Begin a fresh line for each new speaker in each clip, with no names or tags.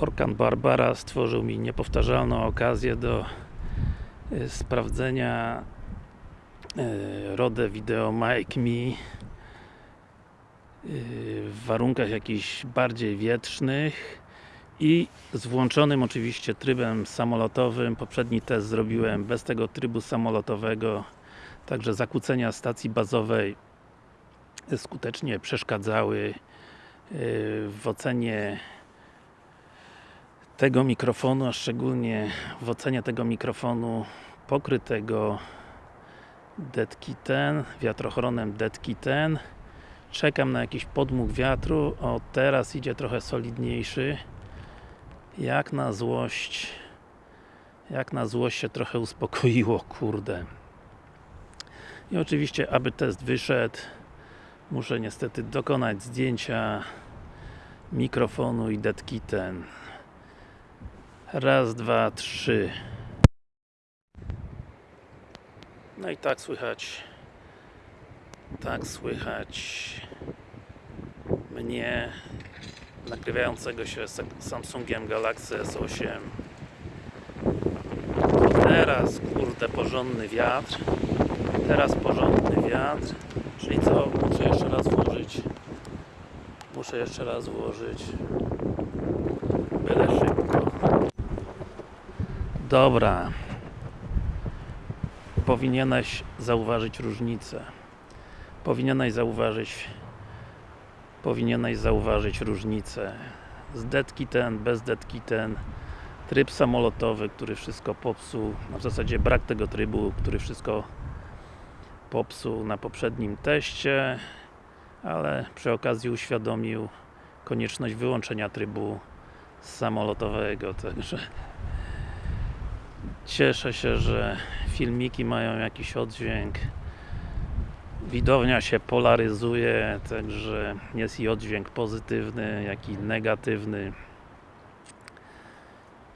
Orkan Barbara stworzył mi niepowtarzalną okazję do y, sprawdzenia y, RODE Video Mic Me w warunkach jakichś bardziej wietrznych i z włączonym oczywiście trybem samolotowym. Poprzedni test zrobiłem bez tego trybu samolotowego także zakłócenia stacji bazowej skutecznie przeszkadzały y, w ocenie tego mikrofonu, a szczególnie w ocenie tego mikrofonu pokrytego deadkitem, wiatrochronem deadkitem czekam na jakiś podmuch wiatru, o teraz idzie trochę solidniejszy. Jak na złość jak na złość się trochę uspokoiło, kurde. I oczywiście, aby test wyszedł muszę niestety dokonać zdjęcia mikrofonu i deadkitem raz, dwa, trzy. No i tak słychać. Tak słychać. Mnie nagrywającego się z Samsungiem Galaxy S8 teraz kurde porządny wiatr. Teraz porządny wiatr. Czyli co? muszę jeszcze raz włożyć. Muszę jeszcze raz włożyć dobra. Powinieneś zauważyć różnicę. Powinieneś zauważyć powinieneś zauważyć różnicę. Z deadkitem, bez deadkitem tryb samolotowy, który wszystko popsuł. W zasadzie brak tego trybu, który wszystko popsuł na poprzednim teście ale przy okazji uświadomił konieczność wyłączenia trybu samolotowego, także cieszę się, że filmiki mają jakiś oddźwięk. Widownia się polaryzuje, także jest i oddźwięk pozytywny, jak i negatywny.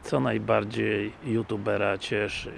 Co najbardziej youtubera cieszy